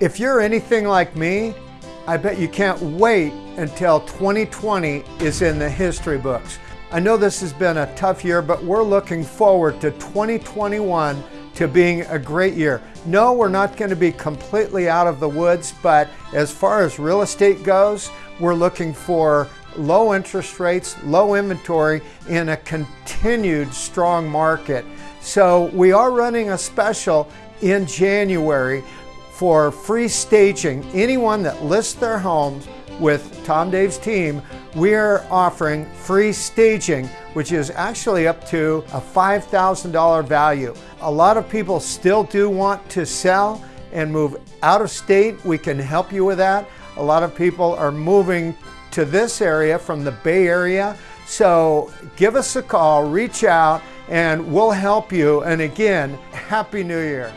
If you're anything like me, I bet you can't wait until 2020 is in the history books. I know this has been a tough year, but we're looking forward to 2021 to being a great year. No, we're not going to be completely out of the woods, but as far as real estate goes, we're looking for low interest rates, low inventory, in a continued strong market. So we are running a special in January for free staging. Anyone that lists their homes with Tom Dave's team, we are offering free staging, which is actually up to a $5,000 value. A lot of people still do want to sell and move out of state. We can help you with that. A lot of people are moving to this area from the Bay Area. So give us a call, reach out, and we'll help you. And again, Happy New Year.